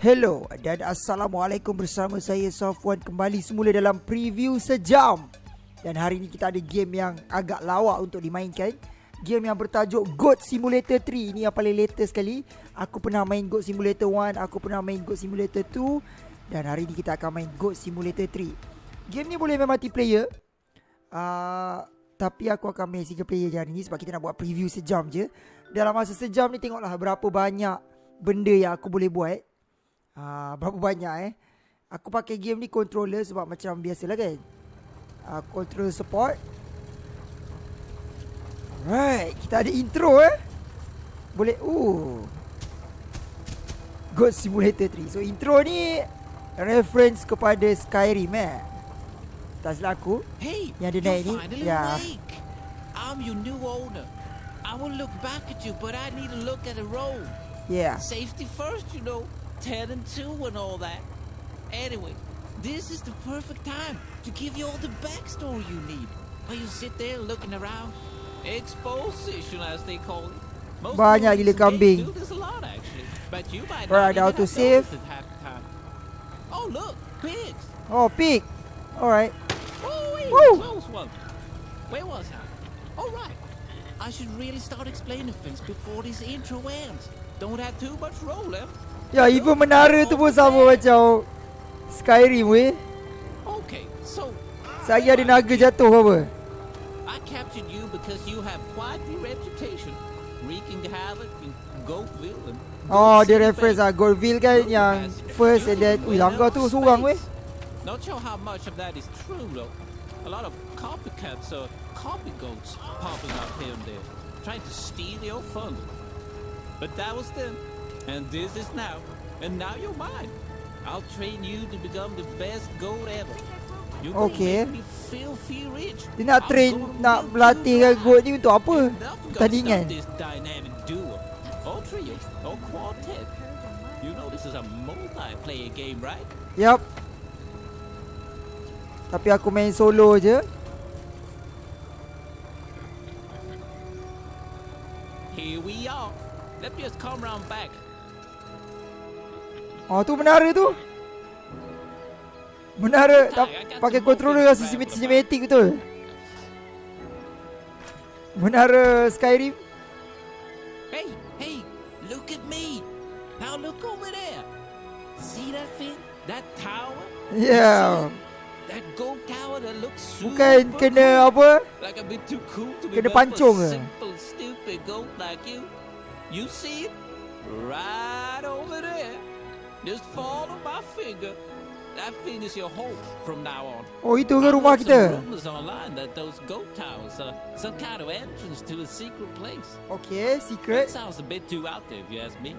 Hello dan Assalamualaikum bersama saya Safwan kembali semula dalam preview sejam. Dan hari ini kita ada game yang agak lawak untuk dimainkan. Game yang bertajuk Goat Simulator 3 Ini yang paling latest sekali. Aku pernah main Goat Simulator 1 Aku pernah main Goat Simulator 2 Dan hari ini kita akan main Goat Simulator 3 Game ni boleh main multiplayer. Uh, Tapi aku akan main single player je hari ni Sebab kita nak buat preview sejam je. Dalam masa sejam ni tengoklah berapa banyak benda yang aku boleh buat uh, Berapa banyak eh? Aku pakai game ni controller sebab macam biasa lah kan? Uh, Controller support. Alright Kita ada intro eh? Boleh uh God Simulator 3 So intro ni Reference kepada Skyrim eh? Tak silap aku. Hey, Yang dia you're naik ni. Ya. awake. I'm your new owner. I will look back at you, but I need to look at the road. Yeah. Safety first, you know. Ten and two and all that. Anyway, this is the perfect time to give you all the backstory you need. While you sit there looking around. Exposition, as they call it. Most Banyak gila kambing. do this a lot, actually. But you might Alright, not even save. half the time. Oh, look, pigs. Oh pig Alright Oh, wait, Woo! close one. Where was I? All right. I should really start explaining things before this intro ends. Don't have too much roll left. Ya even menara tu pun sama macam Skyrim weh. Okay, so Saya ada naga jatuh apa? I captured you because you have quite the reputation, wreaking havoc in Goatville and Oh dia reference lah Goldville kan yang first and then Ui langgar tu seorang weh. Not sure how much of that is true though. A lot of copycats or copy goats popping up here and there, trying to steal your fun. But that was then, and this is now, and now you're mine. I'll train you to become the best goat ever. Gonna Okay. me filthy rich. Dia nak train Nak berlatih you dry. goat ni untuk apa Nothing gonna Tandingan stop this dynamic duo, or trio, or quartet. You know this is a multiplayer game, right? Yup Tapi aku main solo je Here we are. Let me just come round back. Oh tu menara tu Menara tak, Pakai controller rasa cinematic, cinematic betul Menara Skyrim Hey, hey, look at me. Now look over there. See that thing? That tower? Yeah That gold tower that looks super Bukan kena apa like a bit too cool to be kena for pancung ke? simple stupid goat like you. You see it? Right over there. Just follow my finger. That is your home from now on. Oh itu ke I rumah heard Some rumors online that those goat towers are some kind of entrance to a secret place. Okay That secret sounds a bit too out there if you ask me.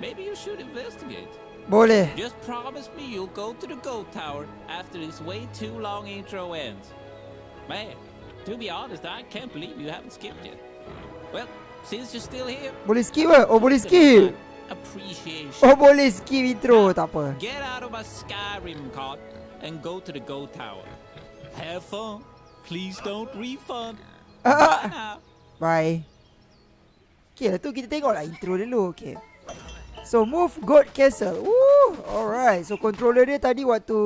Maybe you should investigate. Boleh Just promise me you'll go to the goat tower after this way too long intro ends. Man, to be honest, I can't believe you haven't skipped yet. Well, since you're still here, Boleh skip? Oh boleh skip my Appreciation. Oh boleh skip intro Tak apa. Get out of my Skyrim cart and go to the goat tower. Have fun. Please don't refund. Bye Okay lah tu kita tengok lah intro dulu Okay. So move goat castle. Woo Alright. So controller dia tadi waktu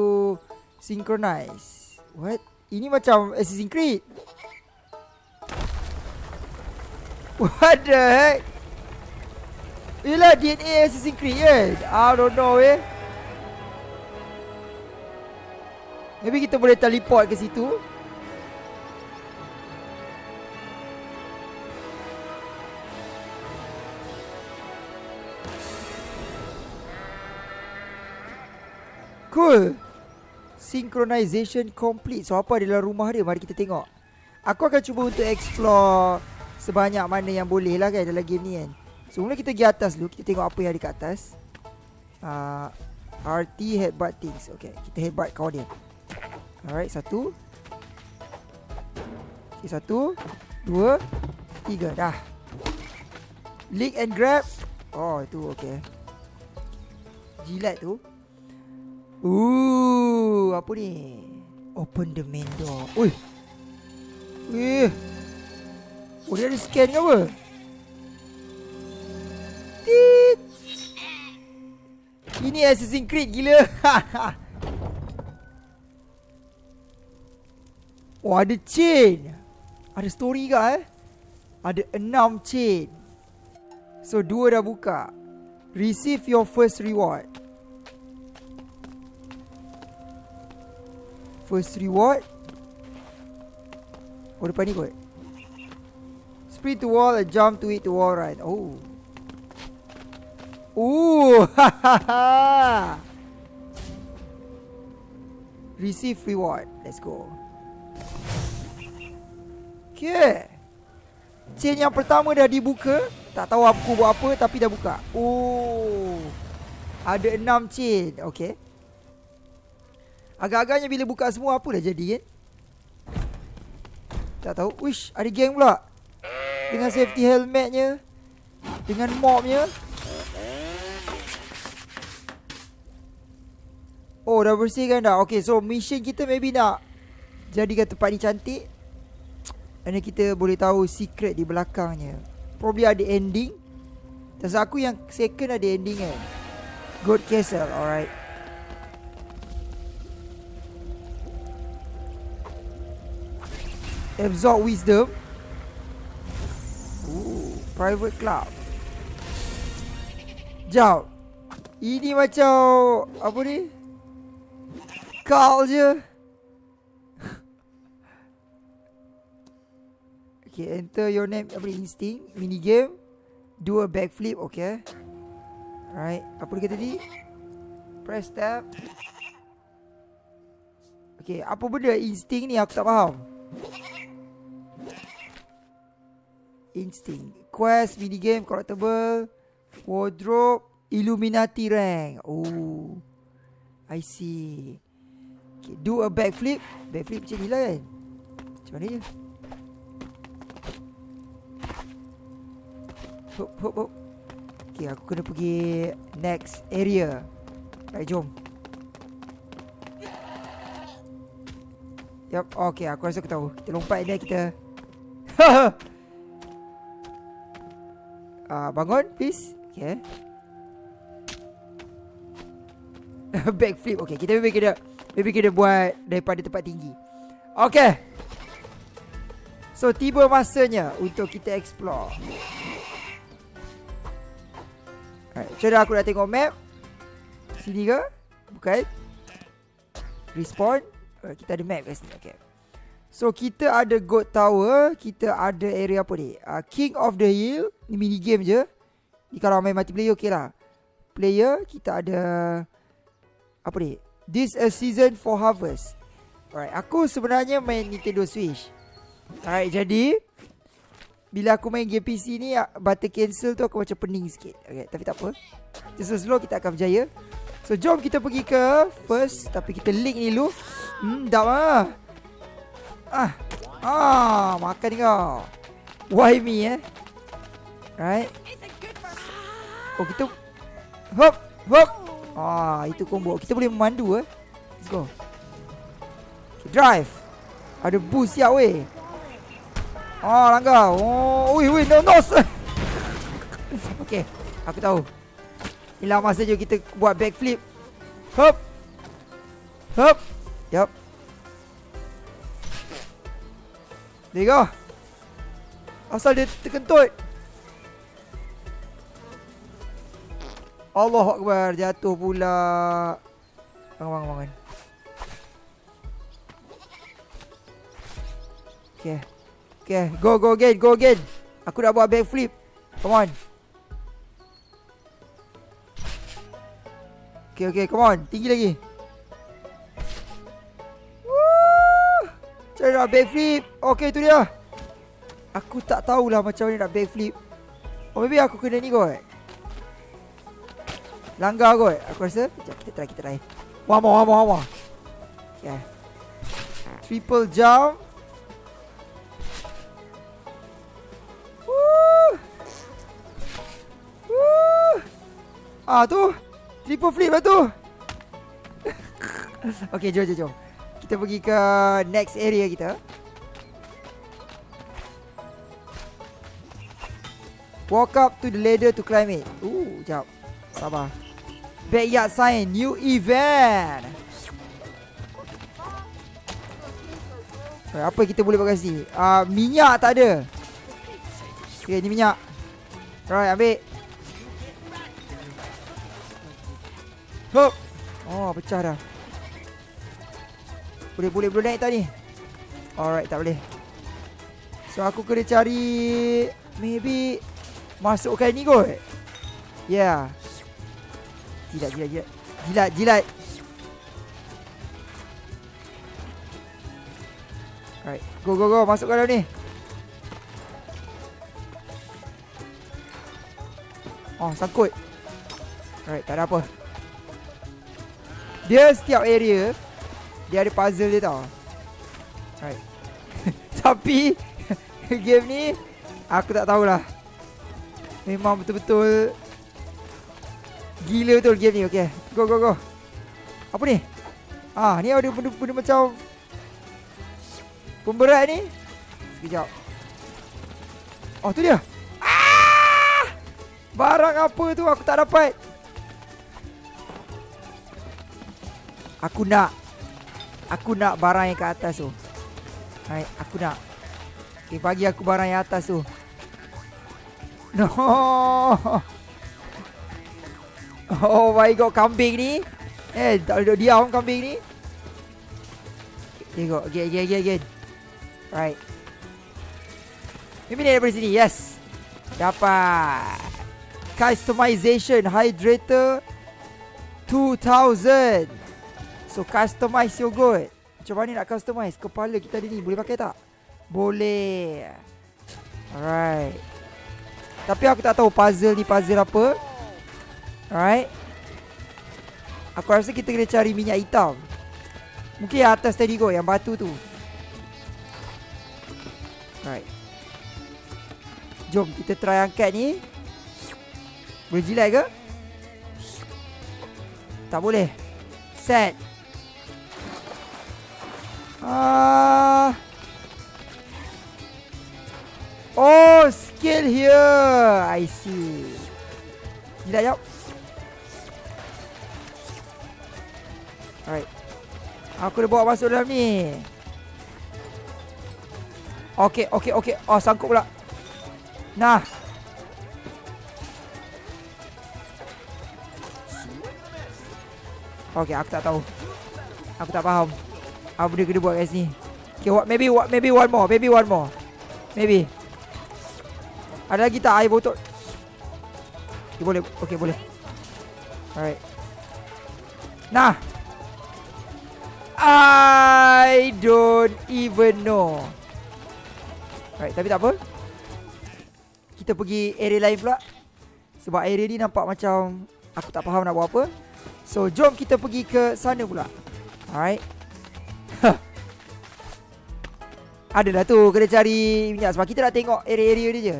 Synchronize. What? Ini macam Assassin's Creed. What the heck Yelah DNA Assassin's Creed kan? I don't know eh? Maybe kita boleh teleport ke situ. Cool. Synchronization complete. So apa adalah rumah dia? Mari kita tengok. Aku akan cuba untuk explore Sebanyak mana yang boleh lah kan Dalam game ni kan So mula kita pergi atas dulu Kita tengok apa yang ada kat atas uh, RT headbutt things Okay kita headbutt kawan dia Alright satu Okay satu Dua Tiga dah Lick and grab Oh itu okay Jilat tu Ooh, apa ni? Open the main door. Ui. Wih. Oh, dia ada scan ke apa? Tit. Ini Assassin's Creed gila. oh, ada chain. Ada story ke eh? Ada enam chain. So, dua dah buka. Receive your first reward. First reward. Oh, depan ni kot. Sprint to wall and jump to it to wall right. Oh. Ooh. Receive reward. Let's go. Okay. Chain yang pertama dah dibuka. Tak tahu aku buat apa tapi dah buka. Oh. Ada enam chain. Okay. Agak-agaknya bila buka semua apa dah jadi kan? Tak tahu. Wish, ada geng pula. Dengan safety helmetnya Dengan mobnya Oh dah bersihkan dah. Okay so mission kita maybe nak Jadikan tempat ni cantik. Dan kita boleh tahu secret di belakangnya. Probably ada ending. Tak aku yang second ada ending kan. Good Castle alright. Absorb Wisdom. Private club. Jauh. Ini macam apa ni? Kau je. okay, enter your name ni? Instinct mini game. Do a backflip, okay. Right, apa dia tadi? Press tab. Okay, apa benda instinct ni aku tak faham. Instinct Quest, minigame, collectible Wardrobe Illuminati rank Oh I see okay, Do a backflip. Backflip macam ni lah kan? Macam mana je? Hop hop hop. Okay aku kena pergi Next area. Baik jom. Yup, okay aku rasa aku tahu. Kita lompat ni kita. Haha uh, Bangun please. Okay Backflip Okay kita maybe kena Maybe kena buat Daripada tempat tinggi. Okay. So tiba masanya Untuk kita explore. Alright Macam aku dah tengok map? Sini ke? Bukan. Respawn. Uh, Kita ada map kat sini Okay. So kita ada God Tower Kita ada area apa ni? Uh, King of the Hill. Ni mini game je. Ni kalau main multiplayer okey lah. Player Kita ada Apa ni This a season for harvest Alright Aku sebenarnya main Nintendo Switch Alright jadi Bila aku main game PC ni Button cancel tu aku macam pening sikit Okay tapi tak apa Just slow kita akan berjaya So jom kita pergi ke First Tapi kita link ni dulu Hmm dah lah Ah, ah, makan kau. Why me eh? Right? Oh kita, hop, hop. Ah, itu combo. Kita boleh memandu eh. Let's go. Okay, drive. Ada boost siap weh. Ah, langgar. Oh, ui, ui, no, no. okay, aku tahu. Hilang masa je kita buat backflip. Hop. Hop. Yup. There you go Asal dia terkentut Allah Akbar Jatuh pula. Bangun bangun bangun Okay Okay Go go again Go again. Aku nak buat backflip. Come on. Okay okay come on. Tinggi lagi. Mana nak backflip? Okay tu dia. Aku tak tahulah macam mana nak backflip. Oh maybe aku kena ni kot Langgar kot. Aku rasa Sekejap kita try kita try. One more one more Okay. Triple jump. Ah tu. Triple flip lah tu. Okay jom jom jom. Kita pergi ke next area kita. Walk up to the ladder to climb it. Ooh, jap. Sabar. Backyard sign New event Apa kita boleh kat sini? Uh, Minyak tak ada. Okay ni minyak. Right ambil. Hop. Oh pecah dah. Boleh boleh boleh naik tak ni? Alright tak boleh. So aku kena cari Maybe Masukkan ni kot. Yeah Jilat jilat jilat. Jilat jilat. Alright. Go go go. Masukkan dalam ni. Oh sangkut. Alright tak ada apa. Dia setiap area Dia ada puzzle dia tau. Alright. Tapi Game ni Aku tak tahulah. Memang betul-betul Gila betul game ni Okay Go go go. Apa ni? Ah ni ada benda-benda macam Pemberat ni. Sekejap. Oh tu dia. Ah! Barang apa tu aku tak dapat? Aku nak Aku nak barang yang kat atas tu. Hai, aku nak. Okay, bagi aku barang yang atas tu. No Oh my god kambing ni. Eh tak boleh diam kambing ni. Tengok again again again again. Right. Ni daripada sini yes. Dapat. Customization Hydrator 2000 So customize your good Macam mana nak customize? Kepala kita ada ni Boleh pakai tak? Boleh. Alright. Tapi aku tak tahu puzzle ni puzzle apa. Alright. Aku rasa kita kena cari minyak hitam. Mungkin yang atas tadi kot, yang batu tu. Alright. Jom kita try angkat ni. Boleh jilat ke? Tak boleh. Set. Ah. Oh, skill here. I see. Tidak jauh. Aku dah bawa masuk dalam ni. Okay, okay, okay. Oh, sangkut pula. Nah. Okay, aku tak tahu. Aku tak faham. Apa dia kena buat kat sini. Okay, what, maybe, what, maybe one more. Maybe one more. Maybe. Ada lagi tak air botol? Okay, boleh. Okay, boleh. Alright. Nah. I don't even know. Alright, tapi tak apa. Kita pergi area lain pula. Sebab area ni nampak macam aku tak faham nak buat apa. So, jom kita pergi ke sana pula. Alright. Adalah tu kena cari minyak sebab kita nak tengok area-area dia je.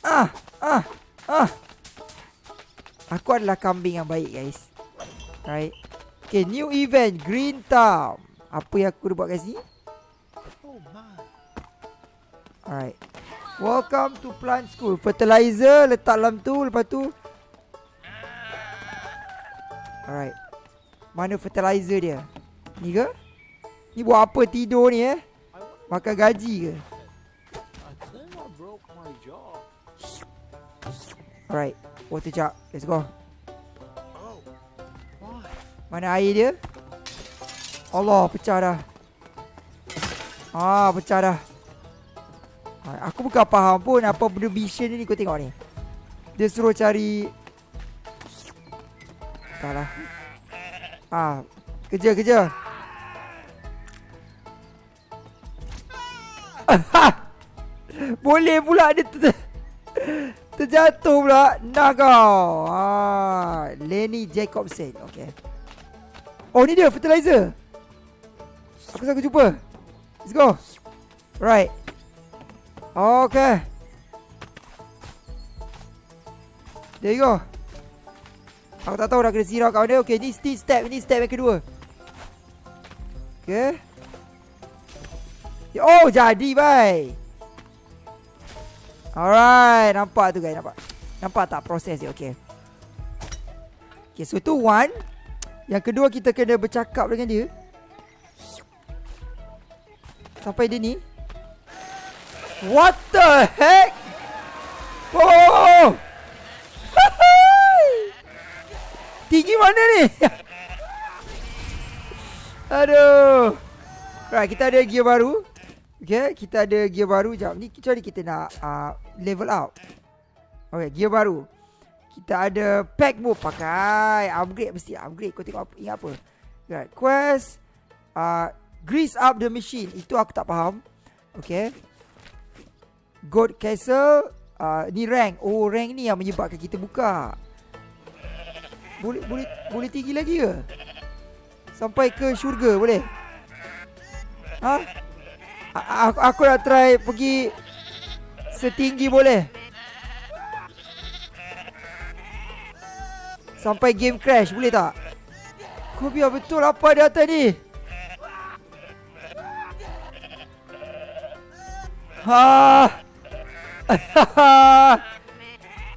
Ah, ah, ah. Aku adalah kambing yang baik, guys. Right. Okay, new event, Green Town. Apa yang aku buat kat sini? Alright. Welcome to plant school. Fertilizer letak dalam tu, lepas tu. Alright. Mana fertilizer dia? Ni ke? Ni buat apa tidur ni eh? Makan gaji ke? Alright Water jug Let's go Mana air dia? Allah pecah dah. Ah pecah dah. Aku bukan faham pun Apa benda mission ni kau tengok ni. Dia suruh cari. Salah Ah Kerja kerja. Boleh pula dia Terjatuh pula. Nah kau. Ah, Lenny Jacobson Okay Oh ni dia fertilizer. Aku aku jumpa Let's go. Right. Okay. There you go. Aku tak tahu dah kena sirap kat mana Okay ni step Ni step yang kedua. Okay. Oh jadi bye. Alright, nampak tu guys, nampak. Nampak tak proses dia, okay. Okay so tu one Yang kedua kita kena bercakap dengan dia. Sampai dia ni. What the heck? Oh! Tinggi mana ni? Aduh. Right kita ada gear baru. Okay kita ada gear baru. Sekejap ni kita nak uh, Level up? Okay gear baru Kita ada pack move Pakai. Upgrade mesti upgrade. Kau tengok apa, ingat apa? Right Quest uh, Grease up the machine. Itu aku tak faham. Okay. God Castle uh, Ni rank. Oh rank ni yang menyebabkan kita buka. Boleh boleh boleh tinggi lagi ke? Sampai ke syurga boleh? Ha? Aku, aku nak try pergi Setinggi boleh Sampai game crash boleh tak Kau biar betul apa di atas ni Ha.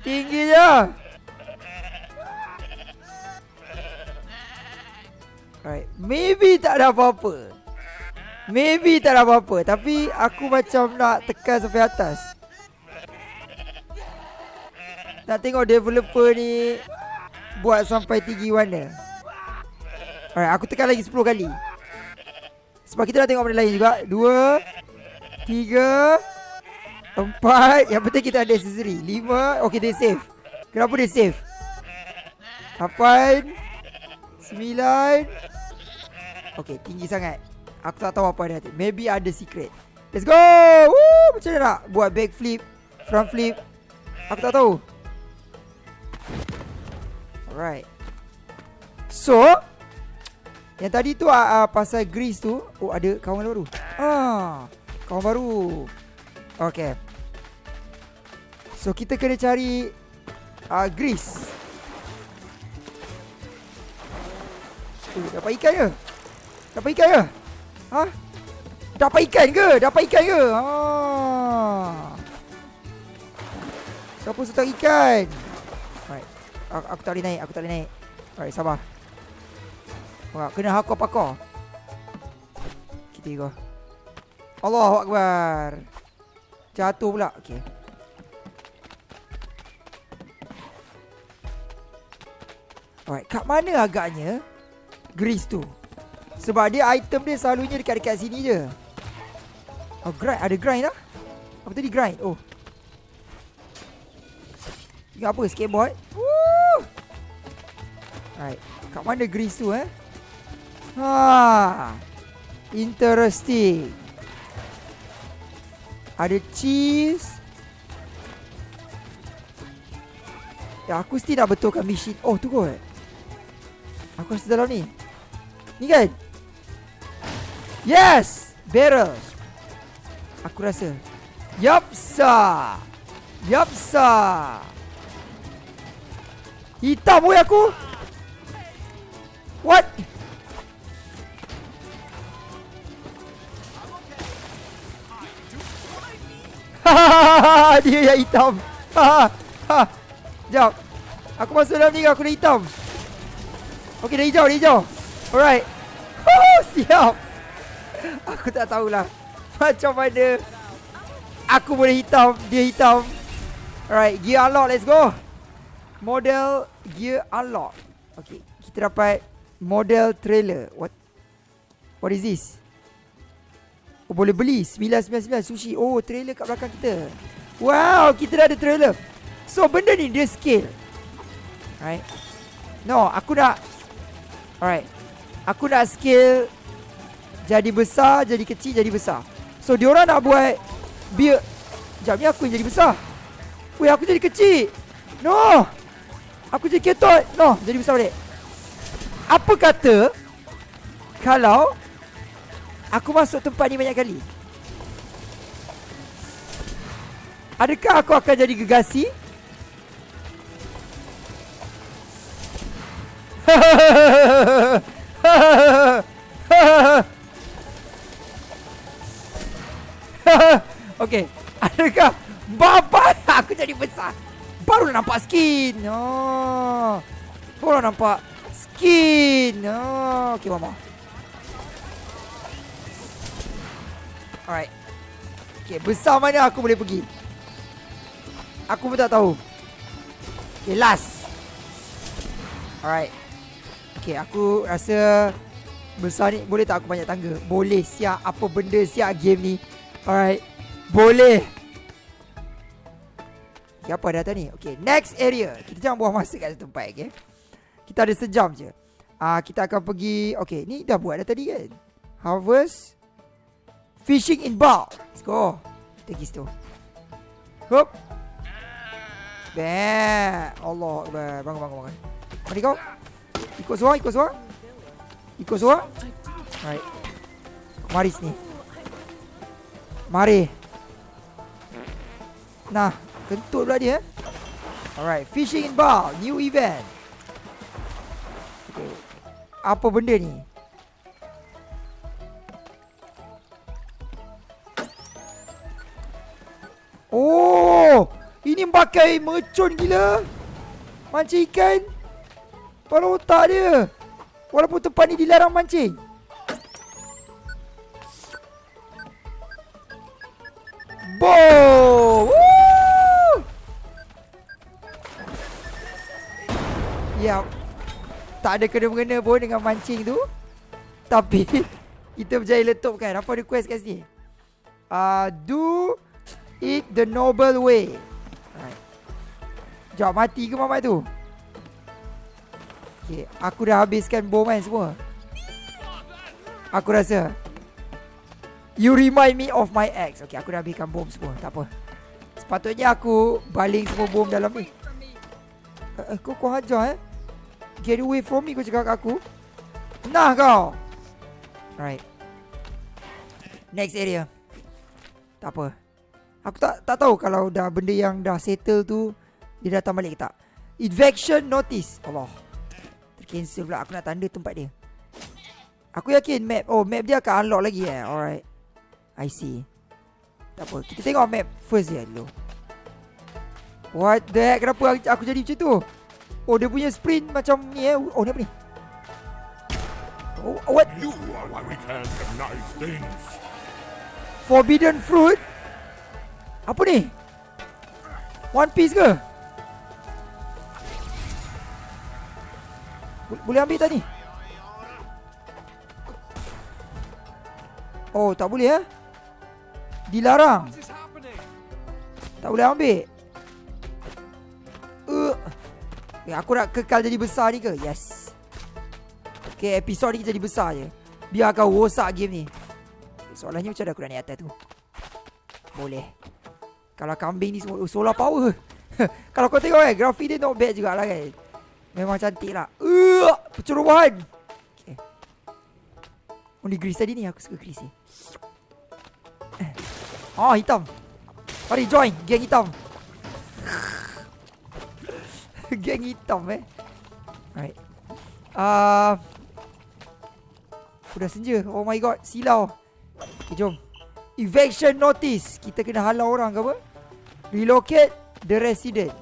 Tinggi je. Right. Maybe tak ada apa-apa. Maybe tak ada apa-apa. Tapi aku macam nak tekan sampai atas. Nak tengok developer ni buat sampai tinggi mana. Alright, aku tekan lagi 10 kali. Sebab kita dah tengok benda lain juga. Dua, Tiga Empat. Yang penting kita ada accessory. Lima Okay dia save Kenapa dia save Lapan Sembilan. Okay tinggi sangat. Aku tak tahu apa ada Maybe ada secret. Let's go! Woo, Macam mana nak Buat back flip Front flip? Aku tak tahu Alright So Yang tadi tu uh, Pasal grease tu Oh ada kawan baru Ah Kawan baru Okay So kita kena cari uh, Grease uh, Dapat ikan ke? Dapat ikan ke? Ha? Dapat ikan ke? Dapat ikan ke? Ha. Siapa suka ikan? Aku, tak boleh naik Aku tak boleh naik. Alright sabar. Alright, Kena hakor-pakor Kita go Allahu Akbar. Jatuh pula. Okay Alright Kat mana agaknya Grease tu? Sebab dia item dia selalunya dekat-dekat sini je. Oh grind Ada grind lah. Apa tadi? Grind. Oh. Ingat apa skateboard? Woo Alright. Kat mana grease tu eh? Ha Interesting. Ada cheese. Ya aku mesti nak betulkan machine Oh tu kot. Aku rasa dalam ni. Ni kan? Yes! Barrel. Aku rasa. Yup sir. Hitam weh aku What? Dia yang hitam. Sekejap Aku masuk dalam ni aku dah hitam. Okay dah hijau dah hijau. Alright. Oh, Siap. Aku tak tahulah Macam mana Aku boleh hitam Dia hitam. Alright Gear unlock let's go. Model Gear unlock. Okay Kita dapat Model trailer. What What is this? Oh boleh beli. 999 sushi. Oh trailer kat belakang kita. Wow kita dah ada trailer. So benda ni dia scale. Right? No aku nak Alright. Aku nak scale Jadi besar Jadi kecil Jadi besar. So diorang nak buat Biar Sekejap ni aku yang jadi besar. Weh aku jadi kecil. No Aku jadi ketot. No jadi besar balik Apa kata Kalau Aku masuk tempat ni banyak kali Adakah aku akan jadi gegasi? okay Adakah Bapa aku jadi besar Baru nampak skin oh. Korang nampak Skin oh, Okay mama Alright. Okay besar mana aku boleh pergi? Aku pun tak tahu. Okay last. Alright. Okay aku rasa Besar ni Boleh tak aku banyak tangga? Boleh siap Apa benda siap game ni. Alright. Boleh. Okay, apa data ni? Okay, next area. Kita jangan buang masa kat satu tempat, okay? Kita ada sejam je. Ah, uh, kita akan pergi. Okay, ni dah buat dah tadi kan? Harvest. Fishing in bulk. Let's go. Kita pergi situ. Hop. Bang. Allah. Bangun, bangun, bangun. Mari kau. Ikut suara, ikut suara. Ikut suara. Alright. Mari sini. Mari. Nah, Kentut pula dia Alright Fishing in bar New event. Apa benda ni? Oh Ini pakai mercun gila. Mancing ikan. Kepala otak dia. Walaupun tempat ni dilarang mancing. Boom. Ya Tak ada kena-mengena pun dengan mancing tu. Tapi Kita berjaya letup kan. Apa request kat sini? Uh, Do It the noble way. Sekejap mati ke mamat tu? Okay Aku dah habiskan bom kan semua. Aku rasa. You remind me of my ex. Okay aku dah habiskan bom semua. Tak apa. Sepatutnya aku Baling semua bom dalam ni. Uh, uh, Kau kau hajar eh Get away from me kau cakap kat aku. Nah kau. Right Next area. Tak apa. Aku tak tak tahu kalau dah benda yang dah settle tu Dia datang balik ke tak. Eviction notice. Allah. Tercancel pula. Aku nak tanda tempat dia. Aku yakin map Oh map dia akan unlock lagi eh. Alright. I see. Tak apa. Kita tengok map first dia dulu. What the heck? Kenapa aku jadi macam tu Oh dia punya sprint macam ni eh. Oh ni apa ni? Oh what? You are why we can't have nice things. Forbidden fruit? Apa ni? One piece ke? Boleh ambil tak ni? Oh tak boleh eh Dilarang Tak boleh ambil uh. Okay, aku nak kekal jadi besar ni ke? Yes. Okay, episod ni jadi besar je. Biar kau rosak game ni. Okay, soalannya macam mana aku nak naik atas tu? Boleh. Kalau kambing ni semua oh, solar power. Kalau kau tengok kan, grafik dia not bad jugalah kan. Memang cantik lah. Uh, pencerobohan. Okay. Ni grease tadi ni. Aku suka grease ni. Oh, hitam. Mari join, geng hitam. Geng hitam eh. Alright. Uh, Udah senja. Oh my god Silau. Okay jom. Eviction notice. Kita kena halau orang ke apa? Relocate The resident.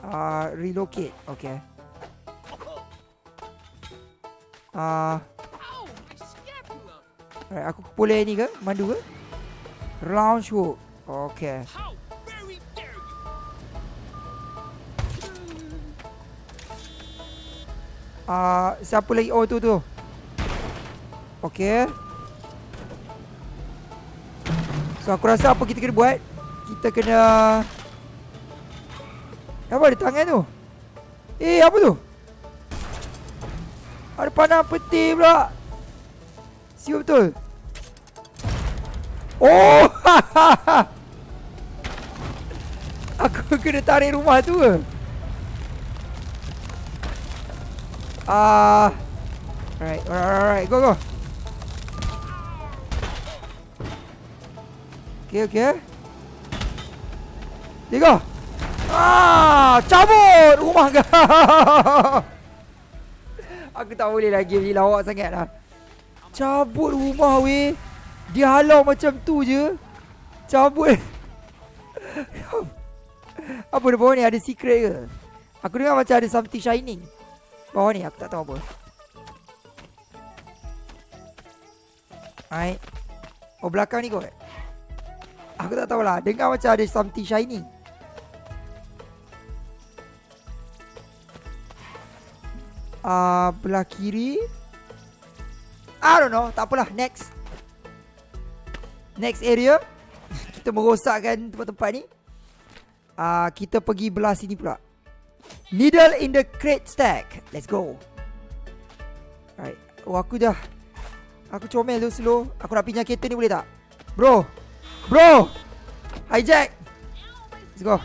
Uh, Relocate. Okay. Uh, Alright aku boleh ni ke? Mandu ke? Launch hook. Okay uh, Siapa lagi? Oh tu tu. Okay So aku rasa apa kita kena buat Kita kena Apa ada tangan tu? Eh apa tu? Ada panah peti pula. Siapa betul? Oh! Aku kena tarik rumah tu ke Ah. Uh, alright, alright, alright, go, go. Okay, okay. Tiga. Ah, cabut rumah kau. Aku tak boleh lagi ni lawak sangat lah. Cabut rumah weh. Dia halau macam tu je. Cabut. Apa dia bawah ni? Ada secret ke? Aku dengar macam ada something shining. Bawah ni aku tak tahu apa. Alright. Oh belakang ni kot. Aku tak tahulah. Dengar macam ada something shining. Uh, belah kiri. I don't know. Tak apalah. Next. Next area. kita merosakkan tempat-tempat ni. Uh, kita pergi belah sini pula. Needle in the crate stack. Let's go. Alright. Oh, aku dah. Aku comel tu slow. Aku nak pinjam kereta ni boleh tak? Bro. Bro. Hijack. Let's go.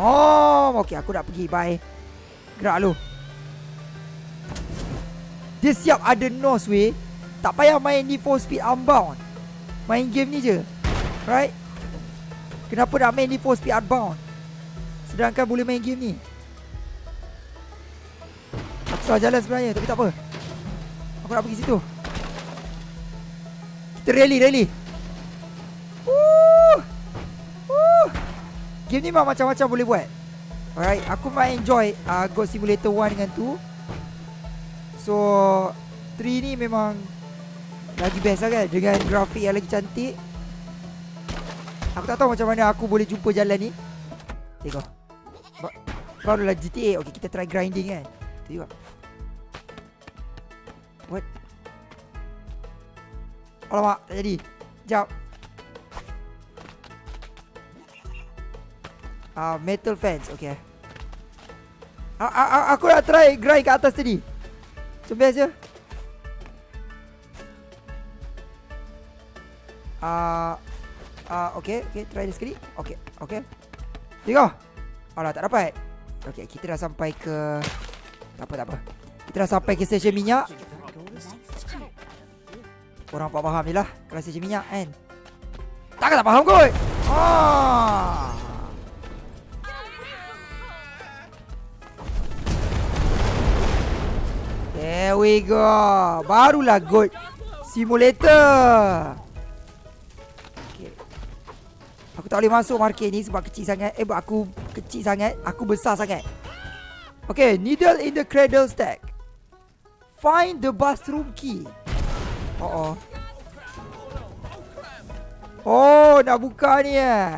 Oh, okay. Aku nak pergi. Bye. Gerak lu. Dia siap ada nose way. Tak payah main Need for Speed Unbound. Main game ni je. Right? Kenapa nak main Need for Speed Unbound? Sedangkan boleh main game ni. Salah jalan sebenarnya tapi tak apa. Aku nak pergi situ. Kita rally, rally. Woo! Game ni memang macam-macam boleh buat. Alright, aku main enjoy uh, God Simulator 1 dengan 2. So, 3 ni memang lagi best lah kan dengan grafik yang lagi cantik. Aku tak tahu macam mana aku boleh jumpa jalan ni. Tengok. Ba- Barulah GTA. Okay, kita try grinding kan. Tengok. What? Alamak, tak jadi. Jap. Ah, uh, metal fence. Okay. A -a -a aku nak try grind kat atas tadi. Cuba je. Ah, uh, uh, okay, okay, try dia sekali. Okay, okay. Tengok. Alah, tak dapat. Okay, kita dah sampai ke... Tak apa, tak apa. Kita dah sampai ke stesen minyak. Orang tak faham je lah. Kalau stesen minyak kan? Takkan tak faham kot? Ah. There we go. Barulah good Simulator. Aku tak boleh masuk market ni Sebab kecil sangat. Eh aku kecil sangat. Aku besar sangat. Okay Needle in the cradle stack. Find the bathroom key Oh oh. Oh, nak buka ni eh.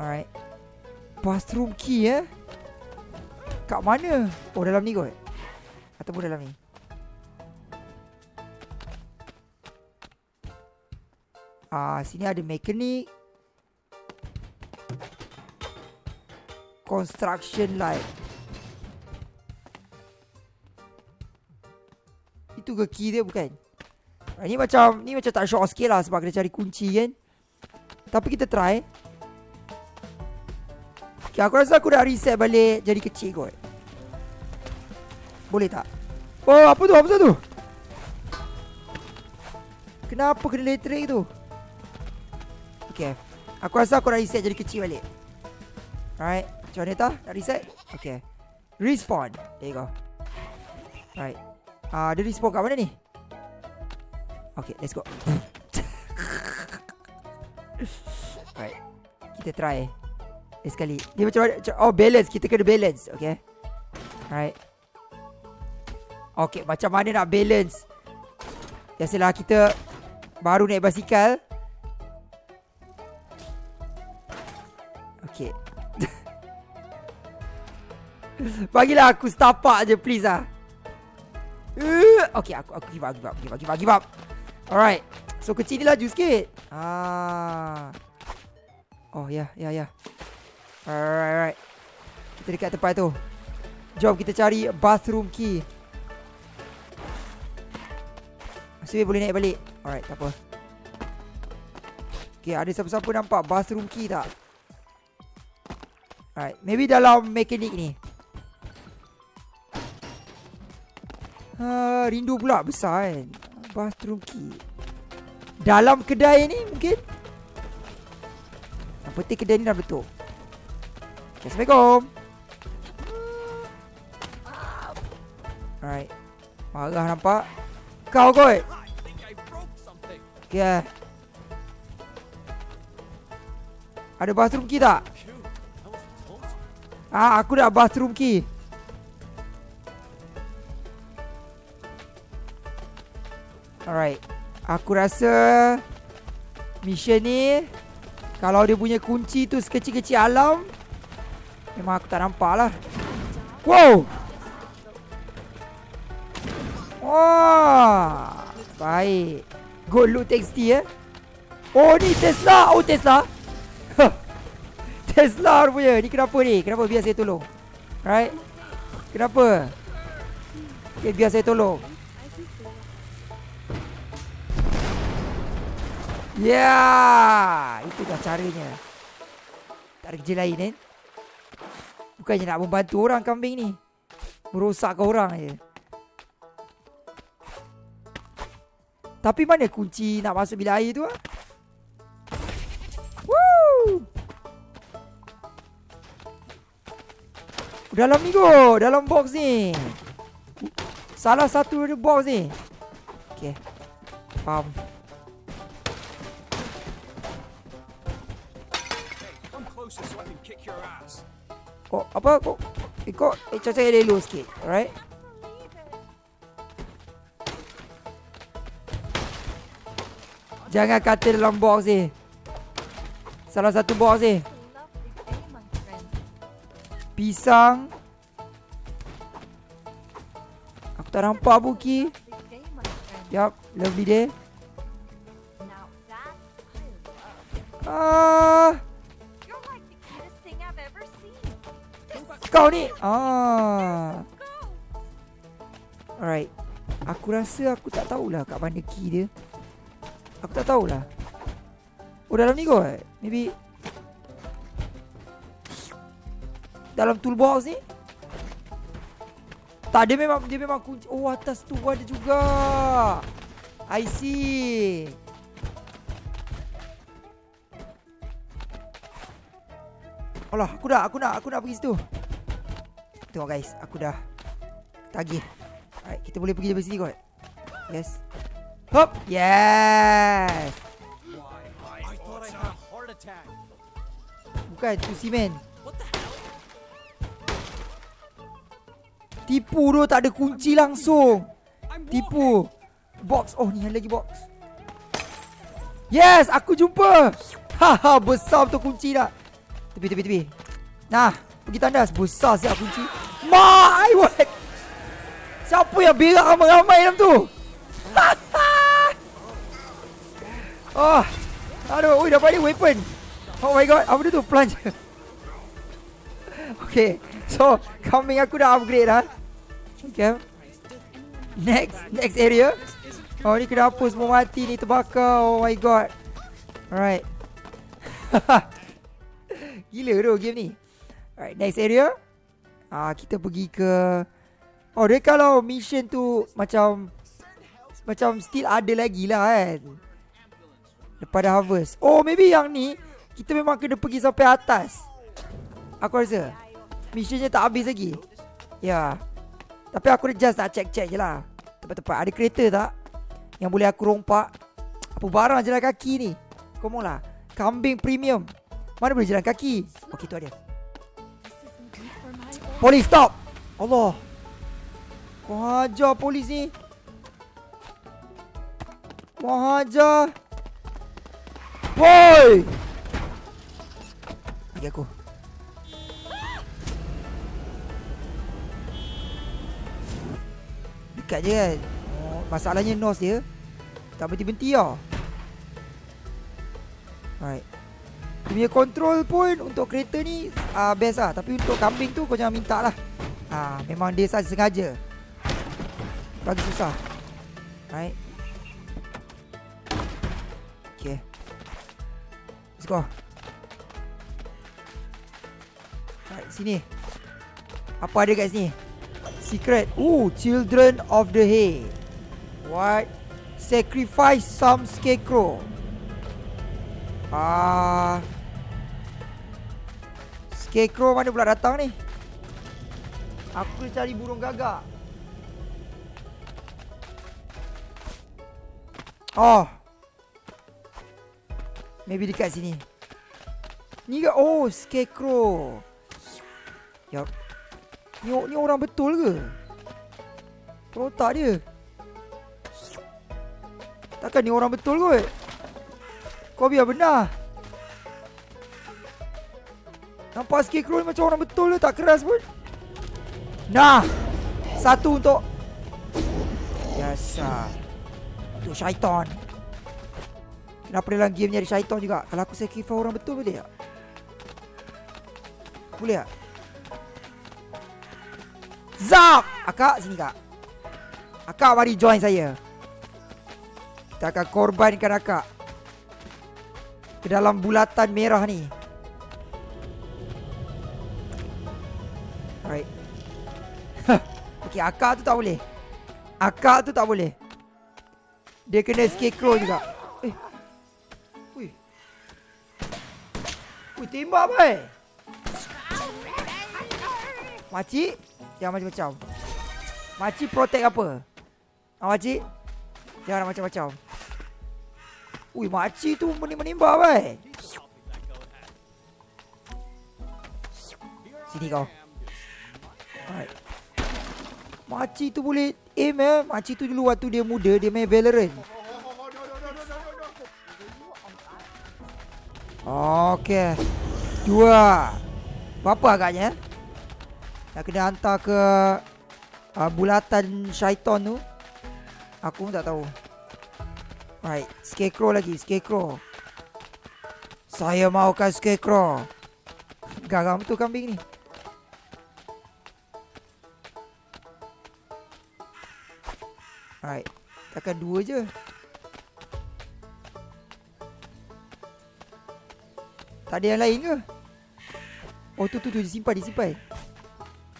Alright. Bathroom key eh. Kat mana? Oh, dalam ni kot. Ataupun dalam ni. Ah, sini ada mekanik. Construction light. Itu ke key dia bukan? Ini macam ni macam tak short sikit lah sebab kena cari kunci kan. Tapi kita try. Okay, aku rasa aku dah reset balik jadi kecil kot. Boleh tak? Oh, apa tu? Apa tu? Kenapa kena elektrik tu? Okay. Aku rasa aku dah reset jadi kecil balik. Alright. Macam mana tak? Nak reset? Okay. Respawn. There you go. Alright. Ah, uh, dia respawn kat mana ni? Okay, let's go. Alright. Kita try. Lagi sekali. Dia macam mana? Oh, balance. Kita kena balance. Okay. Alright. Okay, macam mana nak balance? Biasalah kita baru naik basikal. Okay. Bagilah aku setapak je please ah. Uh, okay, aku aku give up, give up, give up, give up, give up. Alright. So kecil ni laju sikit. Ah. Oh, ya, ya, ya. Alright, alright. Kita dekat tempat tu. Jom kita cari bathroom key. Masih boleh naik balik. Alright, tak apa. Okay, ada siapa-siapa nampak bathroom key tak? Alright, maybe dalam mekanik ni. Ha, rindu pula besar kan. Bathroom key. Dalam kedai ni mungkin. Yang penting kedai ni dah betul. Okay, Assalamualaikum. Alright. Marah nampak. Kau kot. Okay. Ada bathroom key tak? Ah, aku dah bathroom key. Alright. Aku rasa mission ni kalau dia punya kunci tu sekecil-kecil alam memang aku tak nampak lah. Wow. Wah. Baik. Good look texty eh. Oh ni Tesla. Oh Tesla. Tesla rupanya. Ni kenapa ni? Kenapa biar saya tolong? Right? Kenapa? Okay, biar saya tolong. Ya, itu dah caranya. Tak ada kerja lain kan? Bukannya nak membantu orang kambing ni. Merosakkan orang je. Tapi mana kunci nak masuk bilik air tu ah? Woo! Dalam ni go, dalam box ni. Salah satu dari box ni. Okay. Faham. Kok apa kok ikut eh, cuaca dia low sikit, alright? Jangan kata dalam box ni. Salah satu box ni. Pisang. Aku tak nampak Buki. Yup, lovely day. Ah. Kau ni. Ah. Alright. Aku rasa aku tak tahulah kat mana key dia. Aku tak tahulah. Oh dalam ni kot. Maybe dalam toolbox ni. Tak dia memang dia memang kunci. Oh atas tu ada juga. I see. Alah, aku dah, aku nak, aku nak pergi situ. Tengok guys, aku dah tagih. Alright, kita boleh pergi dari sini kot. Yes. Hop. Yes. Bukan tu simen. Tipu tu tak ada kunci langsung. Tipu. Box. Oh ni ada lagi box. Yes, aku jumpa. Haha, besar tu kunci dah. Tepi tepi tepi. Nah, pergi tandas. Besar siap kunci. My word. Siapa yang berak ramai-ramai dalam tu? Oh Aduh Ui dapat ni weapon. Oh my god Apa tu? Plunge. Okay So Kambing aku dah upgrade dah Okay. Next Next area. Oh ni kenapa semua mati ni Terbakar. Oh my god. Alright. Gila tu game ni Alright next area. Ah Kita pergi ke Oh dia kalau mission tu Macam Macam still ada lagi lah kan. Daripada harvest. Oh maybe yang ni Kita memang kena pergi sampai atas. Aku rasa. Missionnya tak habis lagi. Ya. Tapi aku just nak check-check je lah. Tepat-tepat Ada kereta tak? Yang boleh aku rompak? Apa barang jalan kaki ni? Kau lah. Kambing premium. Mana boleh jalan kaki? Okay tu ada Polis stop Allah Kau hajar polis ni Kau hajar Woi! Bagi aku. Dekat je kan. Oh, masalahnya nose dia tak berhenti-berhenti lah. Alright. Dia punya control pun untuk kereta ni uh, best lah. Tapi untuk kambing tu kau jangan minta lah. Uh, memang dia saja sengaja. Bagi susah. Alright. Okay. Let's go. Right, sini. Apa ada kat sini? Secret. Ooh, Children of the Hay. What? Sacrifice some scarecrow. Ah. Scarecrow mana pula datang ni? Aku cari burung gagak. Oh, Maybe dekat sini Ni ke Oh Scarecrow Yup. Ni, ni orang betul ke? Perotak dia. Takkan ni orang betul kot? Kau biar benar. Nampak scarecrow ni macam orang betul tu tak keras pun. Nah. Satu untuk Biasa Untuk syaitan Kenapa dalam game ni ada syaitan juga Kalau aku sacrifice orang betul boleh tak? Boleh tak? Zap! Akak sini kak Akak mari join saya Kita akan korbankan akak Ke dalam bulatan merah ni Okey, akak tu tak boleh. Akak tu tak boleh. Dia kena scarecrow juga. Eh. Ui. Ui, tembak boy Makcik Jangan macam-macam. Makcik protect apa? Ah, makcik Jangan macam-macam. Ui, makcik tu menimba-menimba boy Sini kau. Alright Makcik tu boleh aim eh? Makcik tu dulu waktu dia muda Dia main Valorant. Okay Dua. Berapa agaknya Nak kena hantar ke uh, Bulatan syaitan tu? Aku pun tak tahu. Right Scarecrow lagi Scarecrow. Saya mahukan Scarecrow. Garam tu kambing ni Alright Takkan dua je. Tak ada yang lain ke? Oh tu tu tu. Disimpan disimpan.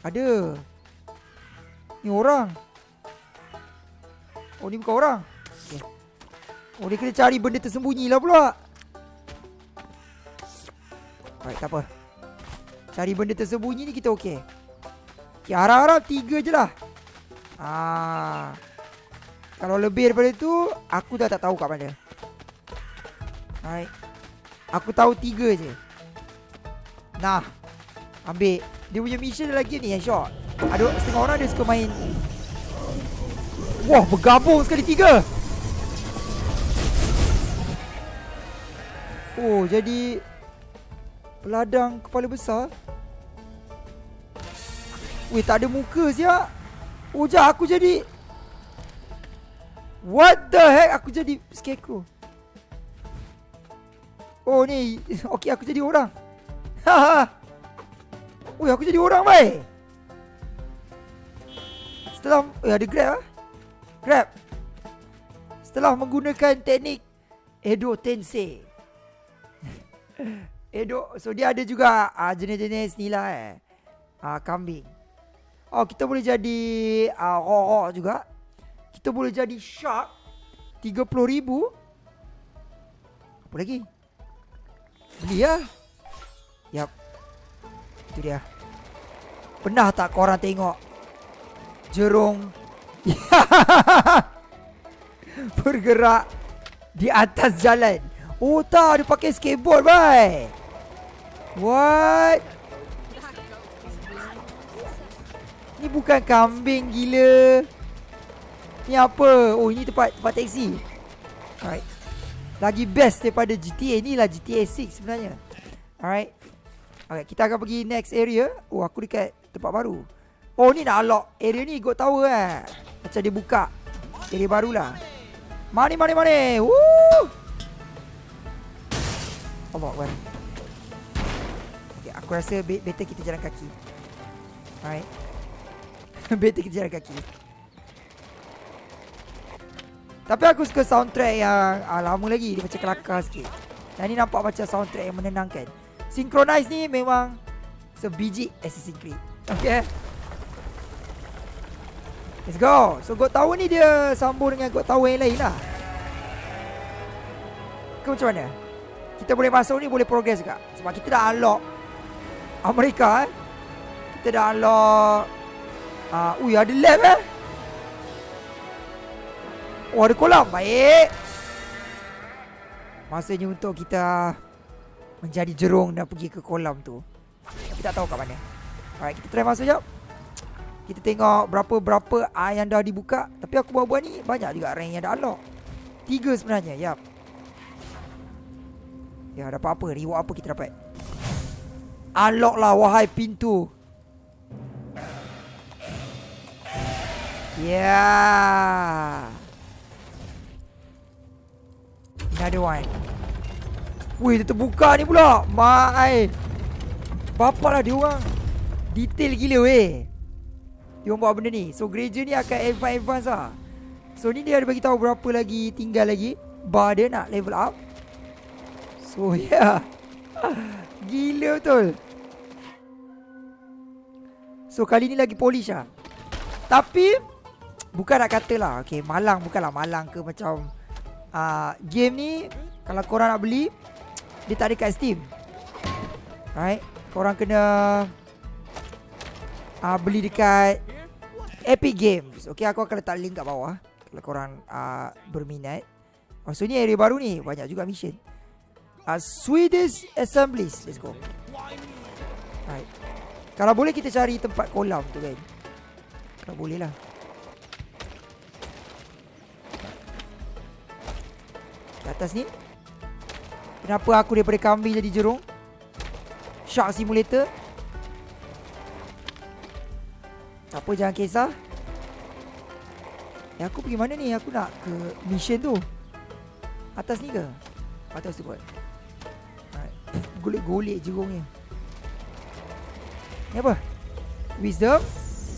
Ada. Ni orang. Oh ni bukan orang. Okay. Oh dia kena cari benda tersembunyi lah pula. Alright tak apa. Cari benda tersembunyi ni kita okey. Okay harap-harap tiga je lah. Ah. Kalau lebih daripada tu Aku dah tak tahu kat mana. Alright. Aku tahu tiga je. Nah. Ambil. Dia punya mission lagi ni yang short. Ada setengah orang dia suka main. Wah bergabung sekali tiga. Oh jadi Peladang kepala besar. Weh tak ada muka siap Oh jah aku jadi What the heck? Aku jadi scarecrow. Oh ni, okey aku jadi orang. Haha. Oi, aku jadi orang baik. Setelah eh, ada grab ah. Grab. Setelah menggunakan teknik Edo Tensei. Edo, so dia ada juga uh, jenis-jenis ni lah eh. Uh, kambing. Oh, kita boleh jadi uh, rorok juga kita boleh jadi shark 30 ribu. Apa lagi? Beli ya? Yap Itu dia. Pernah tak korang tengok Jerung? Bergerak Di atas jalan. Oh tak. Dia pakai skateboard bye. What? Ni bukan kambing gila Ni apa? Oh ini tempat tempat taksi. Alright. Lagi best daripada GTA ni lah GTA 6 sebenarnya. Alright. Alright, kita akan pergi next area. Oh, aku dekat tempat baru. Oh, ni nak lock area ni God Tower eh. Macam dia buka area baru lah. Mari, mari, mari. Woo! Allah Akbar. Okay, aku rasa better kita jalan kaki. Alright. better kita jalan kaki. Tapi aku suka soundtrack yang ah, lama lagi Dia macam kelakar sikit. Yang ni nampak macam soundtrack yang menenangkan. Synchronize ni memang Sebiji Assassin's Creed. Okay. Let's go. So God Tower ni dia sambung dengan God Tower yang lain lah. Ke macam mana? Kita boleh masuk ni boleh progress juga. Sebab kita dah unlock Amerika eh. Kita dah unlock uh, Ui ada lab eh Oh ada kolam Baik Masanya untuk kita Menjadi jerung Dan pergi ke kolam tu Tapi tak tahu kat mana Alright, kita try masuk jap. Kita tengok berapa-berapa A yang dah dibuka. Tapi aku buat-buat ni banyak juga rank yang dah unlock. Tiga sebenarnya, yap. Ya, dapat apa? Reward apa kita dapat? Unlock lah, wahai pintu. Ya. Yeah. Another one. Wih, dia terbuka ni pula. Mai. Bapa lah dia orang. Detail gila weh. Dia orang buat benda ni. So, gereja ni akan advance-advance lah. So, ni dia ada bagi tahu berapa lagi tinggal lagi. Bar dia nak level up. So. Yeah. Gila betul. So, kali ni lagi polish lah. Tapi, bukan nak kata lah. Okay, malang bukanlah malang ke macam... Uh, game ni, kalau korang nak beli, dia tak ada kat Steam. Right? Korang kena uh, beli dekat Epic Games. Okay, aku akan letak link kat bawah. Kalau korang uh, berminat. So ni area baru ni. Banyak juga mission. Uh, Swedish Assemblies. Let's go. Right. Kalau boleh kita cari tempat kolam tu kan. Kalau boleh lah. Di atas ni. Kenapa aku daripada kambing jadi jerung? Shark Simulator. Tak apa, jangan kisah. Eh, aku pergi mana ni? Aku nak ke mission tu. Atas ni ke? Atas tu buat. Golek-golek jerung ni. Ni apa? Wisdom.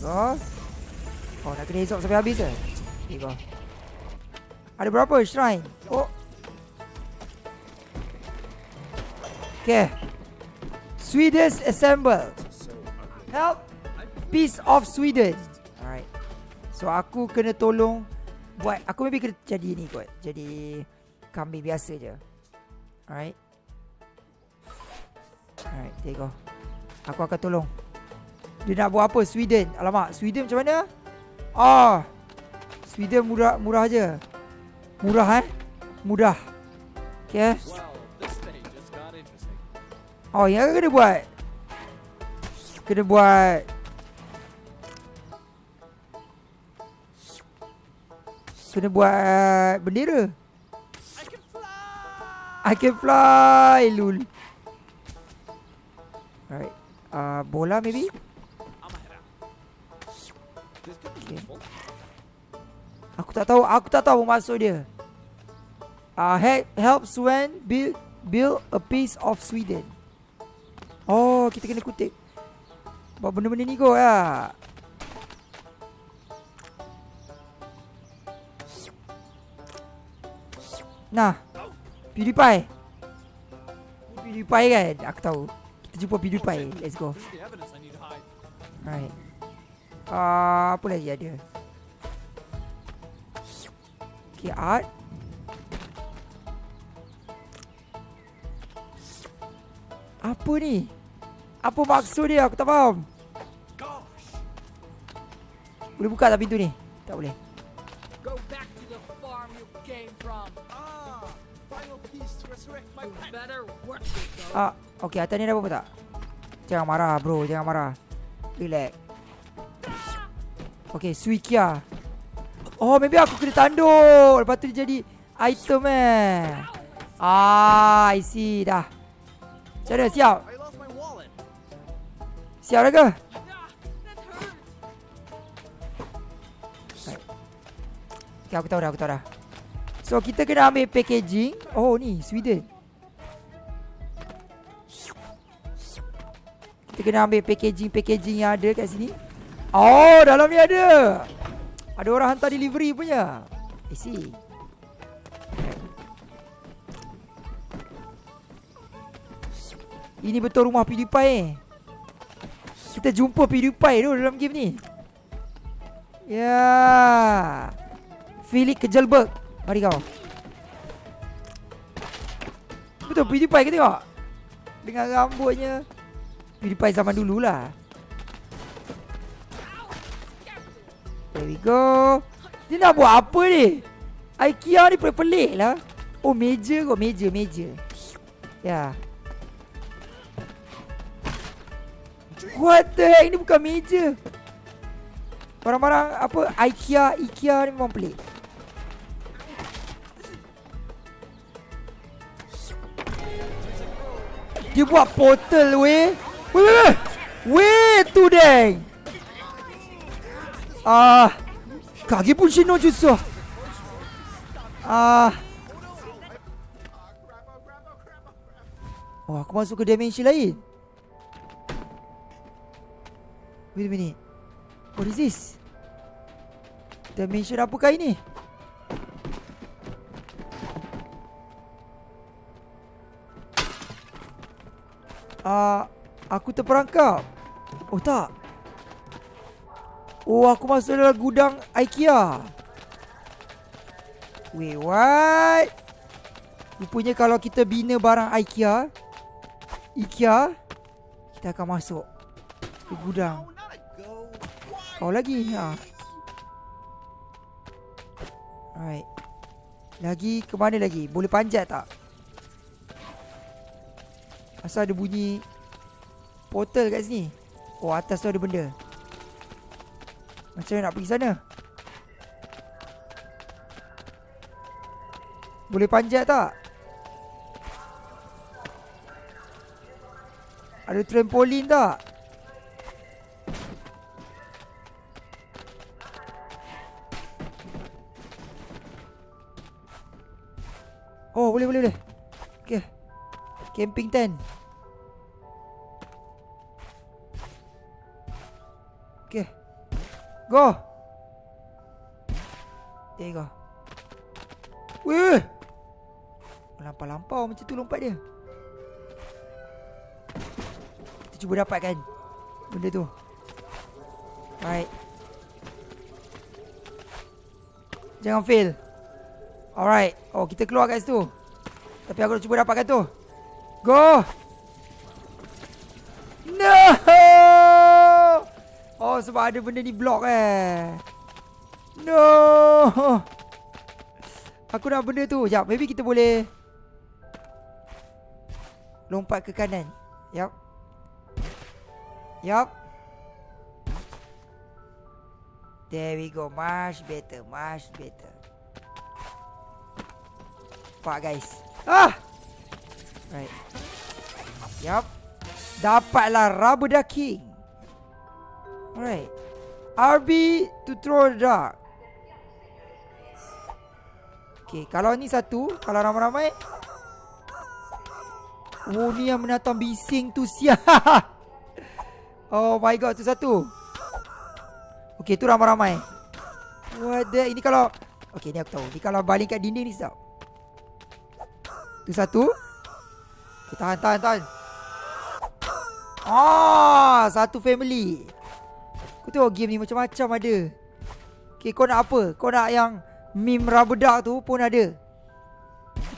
Oh. Oh, nak kena esok sampai habis ke? Tiga. Ada berapa shrine? Oh. Okay. Swedish assemble. Help. Peace of Sweden. Alright. So aku kena tolong buat aku maybe kena jadi ni kot. Jadi kambing biasa je. Alright. Alright, there you go. Aku akan tolong. Dia nak buat apa? Sweden. Alamak, Sweden macam mana? Ah. Oh, Sweden murah murah je. Murah eh? Mudah. Okay. Oh, yang kena buat. Kena buat. Kena buat bendera. I can fly. I can fly, lul. Alright. Uh, bola maybe? Okay. Aku tak tahu, aku tak tahu maksud dia. Uh, help, help Swen build build a piece of Sweden. Oh, kita kena kutip. Buat benda-benda ni kot lah. Nah. PewDiePie. PewDiePie kan? Aku tahu. Kita jumpa PewDiePie. Let's go. Alright. Uh, apa lagi ada? Okay, art. Apa ni? Apa maksud dia? Aku tak faham. Boleh buka tak pintu ni? Tak boleh. Go back to the farm you came from. Ah, final piece to resurrect my pet. Better work Ah, okey, atas ni ada apa tak? Jangan marah, bro. Jangan marah. Relax. Okey, Suikia. Oh, maybe aku kena tanduk. Lepas tu dia jadi item eh. Ah, I see dah. Macam mana? Siap? Siap dah ke? Okay, aku tahu dah, aku tahu dah. So, kita kena ambil packaging. Oh, ni, Sweden. Kita kena ambil packaging-packaging yang ada kat sini. Oh, dalam ni ada. Ada orang hantar delivery punya. I see. Ini betul rumah PewDiePie eh. Kita jumpa PewDiePie tu dalam game ni. Ya. Felix Kejelberg. Mari kau. Betul PewDiePie ke tengok? Dengan rambutnya. PewDiePie zaman dululah. There we go. Dia nak buat apa ni? IKEA ni pelik-pelik lah. Oh, meja kot. Meja, meja. Ya. Yeah. What the heck? Ini bukan meja. Barang-barang apa IKEA, IKEA ni memang pelik. Dia buat portal weh. Weh weh weh. Tu deng. Ah. Kaki pun sino jusah. Ah. Oh, aku masuk ke dimensi lain. Wait a minute. What is this? Dimension apakah ini? Ah, uh, aku terperangkap. Oh tak. Oh, aku masuk dalam gudang IKEA. Wait, what? Rupanya kalau kita bina barang IKEA, IKEA, kita akan masuk ke gudang. Kau lagi, ha. Alright. Lagi ke mana lagi? Boleh panjat tak? Asal ada bunyi portal kat sini. Oh, atas tu ada benda. Macam mana nak pergi sana? Boleh panjat tak? Ada trampolin tak? Camping tent. Okay Go. There you go Weh. Lampau-lampau macam tu lompat dia. Kita cuba dapatkan Benda tu. Alright Jangan fail. Alright. Oh kita keluar kat situ. Tapi aku nak cuba dapatkan tu Go. No. Oh sebab ada benda ni block eh. No. Aku nak benda tu. Sekejap maybe kita boleh Lompat ke kanan. Yup. Yup. There we go. Much better Much better. Nampak guys. Ah Right. Yup. Dapatlah rubber ducking. Alright. RB to throw the duck. Okay Kalau ni satu Kalau ramai-ramai. Oh ni yang menatang bising tu siap. Oh my god tu satu. Okay tu ramai-ramai. What the Ini kalau Okay ni aku tahu. Ni kalau baling kat dinding ni sedap Tu satu. Kita tahan, tahan, tahan. Ah, satu family. Kau tengok game ni macam-macam ada. Okay, kau nak apa? Kau nak yang meme rubber duck tu pun ada.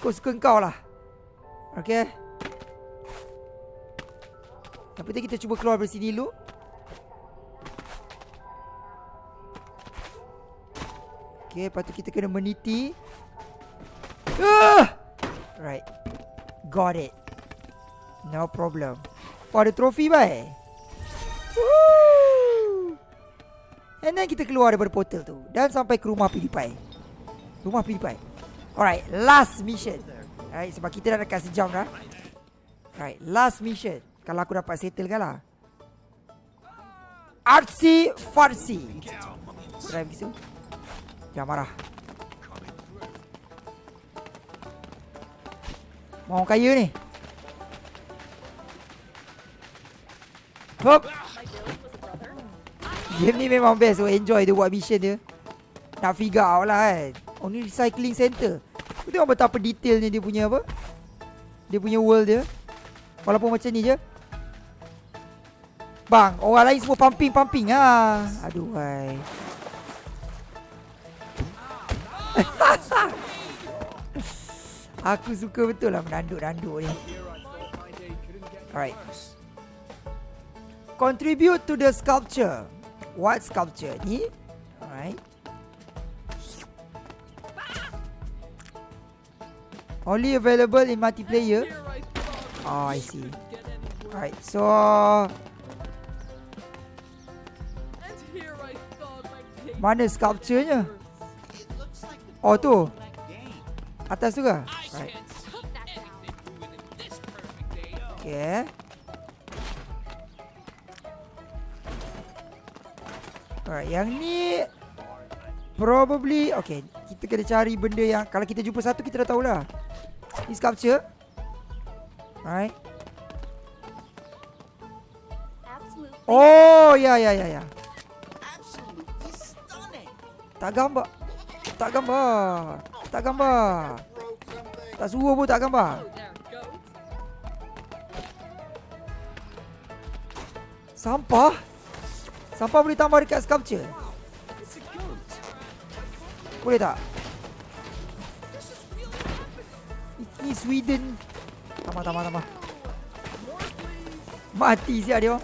Kau suka kau lah. Okay. Yang penting kita cuba keluar dari sini dulu. Okay, lepas tu kita kena meniti. Ah! Right Got it No problem. Oh ada trofi bai Woo! And then kita keluar daripada portal tu Dan sampai ke rumah PewDiePie. Rumah PewDiePie. Alright Last mission. Alright sebab kita dah dekat sejam dah. Alright Last mission. Kalau aku dapat settle kan lah. Artsy Farsi Drive gitu. Jangan marah. Mau kaya ni Hop. Game ni memang best. So enjoy dia buat mission dia. Nak figure out lah kan. Oh ni recycling center. Kau tengok betapa detailnya dia punya apa? Dia punya world dia. Walaupun macam ni je. Bang Orang lain semua pumping-pumping ha. Aduh hai. Aku suka betul lah menanduk-nanduk ni. Alright Contribute to the sculpture. What sculpture ni? Alright. Only available in multiplayer. Oh, I see. Alright, so... Mana sculpture-nya? Oh, tu. Atas tu ke? Right. Okay. Alright, yang ni probably okay. Kita kena cari benda yang kalau kita jumpa satu kita dah tahulah. Ni sculpture. Alright. Oh, ya ya ya ya. Tak gambar. Tak gambar. Tak gambar. Tak suruh pun tak gambar. Sampah? Sampah boleh tambah dekat sculpture? Boleh tak? Ini Sweden. Tambah, tambah, tambah. Mati siap dia.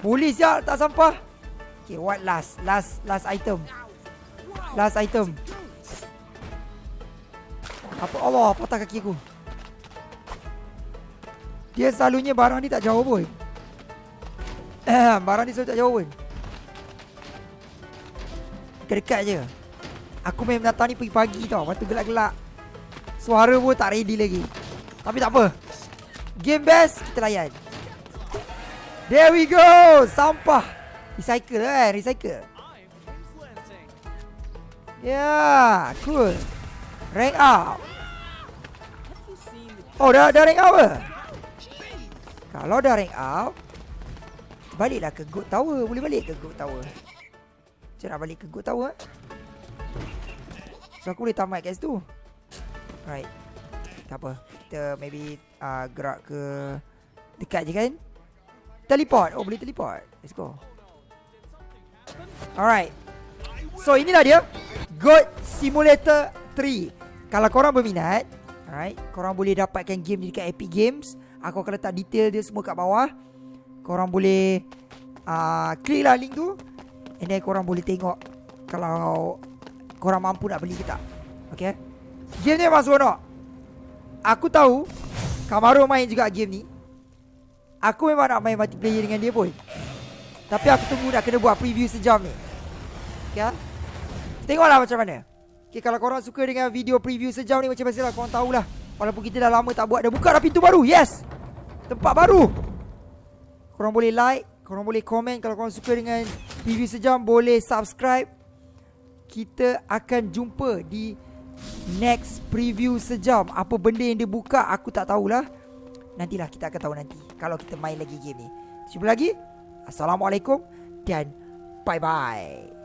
Boleh siap tak sampah? Okay, what last? Last last item. Last item. Apa Allah patah kaki aku. Dia selalunya barang ni tak jauh pun. barang ni selalu tak jauh pun. Dekat-dekat je. Aku main datang ni pagi-pagi tau. Waktu gelak-gelak. Suara pun tak ready lagi. Tapi tak apa. Game best kita layan. There we go. Sampah. Recycle kan, recycle. Yeah, cool. Rank up. Oh, dah, dah rank up ke? Kalau dah rank up, baliklah ke Good Tower. Boleh balik ke Good Tower. Nak balik ke Good Tower? So, aku boleh tamat kat situ. Right. Tak apa. Kita maybe uh, gerak ke dekat je kan? Teleport. Oh, boleh teleport. Let's go. Alright. So, inilah dia. God Simulator 3 Kalau korang berminat Alright Korang boleh dapatkan game ni dekat Epic Games Aku akan letak detail dia semua kat bawah Korang boleh uh, Klik lah link tu And then korang boleh tengok Kalau Korang mampu nak beli ke tak. Okay Game ni memang seronok Aku tahu Kamaru main juga game ni. Aku memang nak main multiplayer dengan dia pun. Tapi aku tunggu nak kena buat preview sejam ni. Okay Tengoklah macam mana. Okay kalau korang suka dengan video preview sejam ni Macam biasalah korang tahulah. Walaupun kita dah lama tak buat Dah buka dah pintu baru. Yes! Tempat baru! Korang boleh like Korang boleh komen. Kalau korang suka dengan preview sejam Boleh subscribe. Kita akan jumpa di Next preview sejam. Apa benda yang dia buka Aku tak tahulah. Nantilah kita akan tahu nanti. Kalau kita main lagi game ni. Jumpa lagi. Assalamualaikum Dan Bye bye